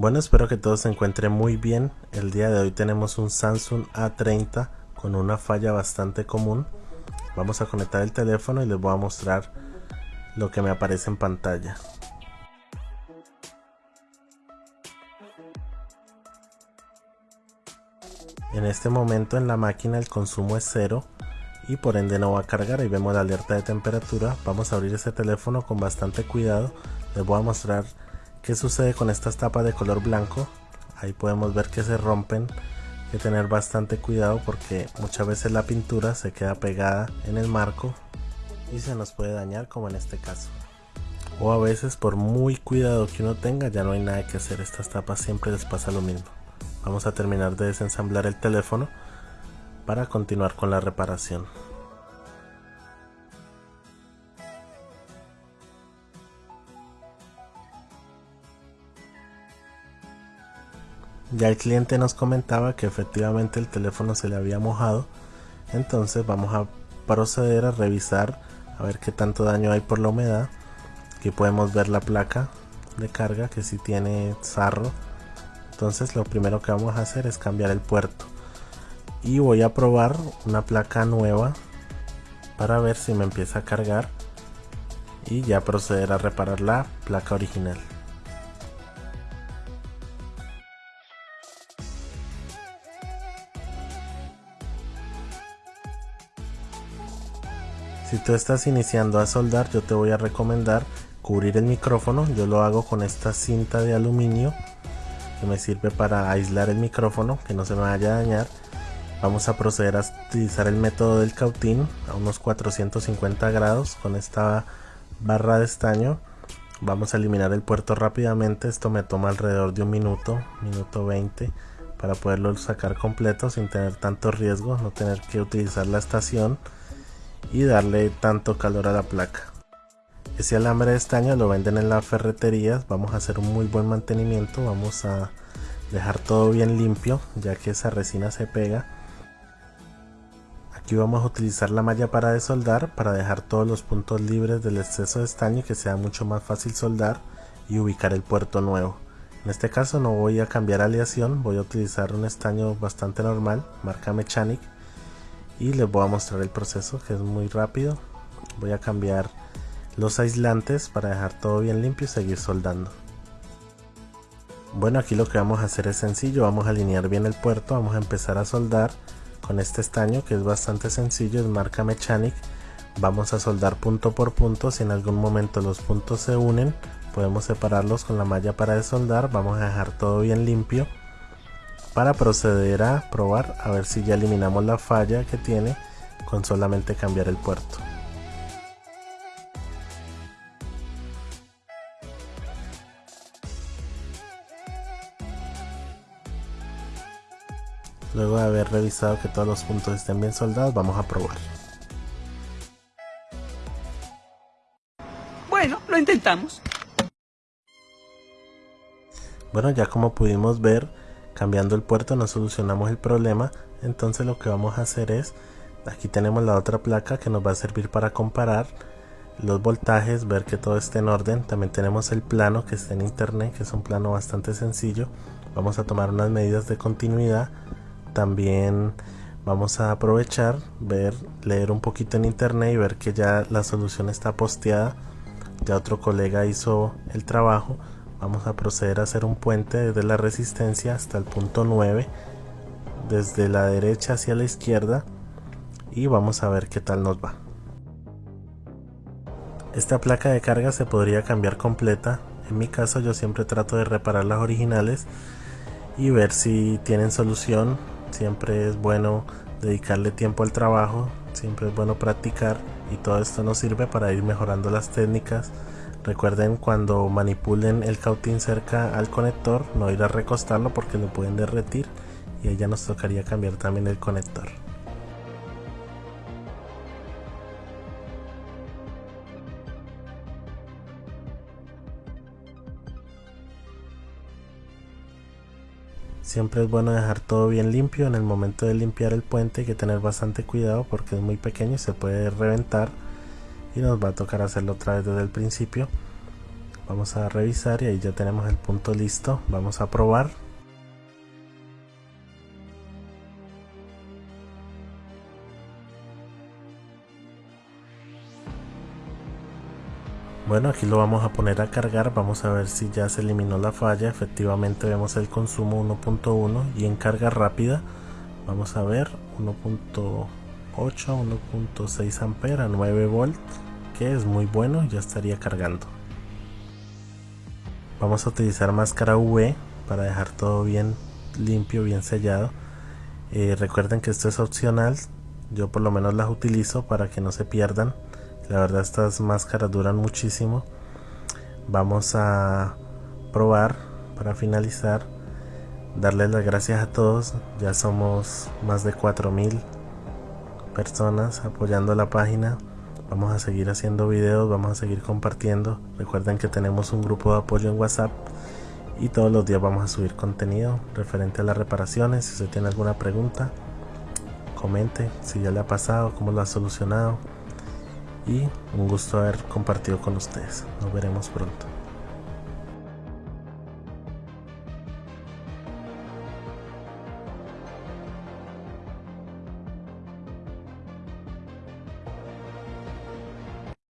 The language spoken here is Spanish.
Bueno, espero que todo se encuentre muy bien. El día de hoy tenemos un Samsung A30 con una falla bastante común. Vamos a conectar el teléfono y les voy a mostrar lo que me aparece en pantalla. En este momento en la máquina el consumo es cero y por ende no va a cargar. Ahí vemos la alerta de temperatura. Vamos a abrir ese teléfono con bastante cuidado. Les voy a mostrar qué sucede con estas tapas de color blanco. Ahí podemos ver que se rompen. Hay que tener bastante cuidado porque muchas veces la pintura se queda pegada en el marco y se nos puede dañar como en este caso. O a veces por muy cuidado que uno tenga ya no hay nada que hacer. Estas tapas siempre les pasa lo mismo. Vamos a terminar de desensamblar el teléfono para continuar con la reparación. Ya el cliente nos comentaba que efectivamente el teléfono se le había mojado, entonces vamos a proceder a revisar a ver qué tanto daño hay por la humedad. Aquí podemos ver la placa de carga que si tiene sarro, entonces lo primero que vamos a hacer es cambiar el puerto. Y voy a probar una placa nueva para ver si me empieza a cargar y ya proceder a reparar la placa original Si tú estás iniciando a soldar, yo te voy a recomendar cubrir el micrófono. Yo lo hago con esta cinta de aluminio que me sirve para aislar el micrófono, que no se me vaya a dañar. Vamos a proceder a utilizar el método del cautín a unos 450 grados con esta barra de estaño. Vamos a eliminar el puerto rápidamente. Esto me toma alrededor de un minuto minuto 20 para poderlo sacar completo sin tener tanto riesgo no tener que utilizar la estación y darle tanto calor a la placa. Ese alambre de estaño lo venden en las ferreterías. Vamos a hacer un muy buen mantenimiento. Vamos a dejar todo bien limpio ya que esa resina se pega. Aquí vamos a utilizar la malla para desoldar para dejar todos los puntos libres del exceso de estaño y que sea mucho más fácil soldar y ubicar el puerto nuevo. En este caso no voy a cambiar aleación, voy a utilizar un estaño bastante normal, marca Mechanic y les voy a mostrar el proceso que es muy rápido. Voy a cambiar los aislantes para dejar todo bien limpio y seguir soldando. Bueno aquí lo que vamos a hacer es sencillo, vamos a alinear bien el puerto, vamos a empezar a soldar con este estaño que es bastante sencillo, es marca Mechanic. Vamos a soldar punto por punto, si en algún momento los puntos se unen, podemos separarlos con la malla para desoldar. Vamos a dejar todo bien limpio para proceder a probar a ver si ya eliminamos la falla que tiene con solamente cambiar el puerto. Luego de haber revisado que todos los puntos estén bien soldados, vamos a probar. Bueno, lo intentamos. Bueno, ya como pudimos ver, cambiando el puerto no solucionamos el problema. Entonces lo que vamos a hacer es, aquí tenemos la otra placa que nos va a servir para comparar los voltajes, ver que todo esté en orden. También tenemos el plano que está en internet, que es un plano bastante sencillo. Vamos a tomar unas medidas de continuidad también vamos a aprovechar, ver, leer un poquito en internet y ver que ya la solución está posteada. Ya otro colega hizo el trabajo. Vamos a proceder a hacer un puente desde la resistencia hasta el punto 9, desde la derecha hacia la izquierda y vamos a ver qué tal nos va. Esta placa de carga se podría cambiar completa. En mi caso yo siempre trato de reparar las originales y ver si tienen solución siempre es bueno dedicarle tiempo al trabajo, siempre es bueno practicar y todo esto nos sirve para ir mejorando las técnicas. Recuerden cuando manipulen el cautín cerca al conector, no ir a recostarlo porque lo pueden derretir y ahí ya nos tocaría cambiar también el conector. Siempre es bueno dejar todo bien limpio. En el momento de limpiar el puente hay que tener bastante cuidado porque es muy pequeño y se puede reventar. Y nos va a tocar hacerlo otra vez desde el principio. vamos a revisar y ahí ya tenemos el punto listo vamos a probar Bueno, aquí lo vamos a poner a cargar, vamos a ver si ya se eliminó la falla, efectivamente vemos el consumo 1.1 y en carga rápida vamos a ver 1.8, 1.6 ampera, 9 volt, que es muy bueno, ya estaría cargando. Vamos a utilizar máscara UV para dejar todo bien limpio, bien sellado. Eh, recuerden que esto es opcional, yo por lo menos las utilizo para que no se pierdan la verdad estas máscaras duran muchísimo. Vamos a probar para finalizar darles las gracias a todos. Ya somos más de 4000 personas apoyando la página. Vamos a seguir haciendo videos vamos a seguir compartiendo. Recuerden que tenemos un grupo de apoyo en whatsapp y todos los días vamos a subir contenido referente a las reparaciones. Si usted tiene alguna pregunta comente si ya le ha pasado cómo lo ha solucionado y un gusto haber compartido con ustedes. Nos veremos pronto.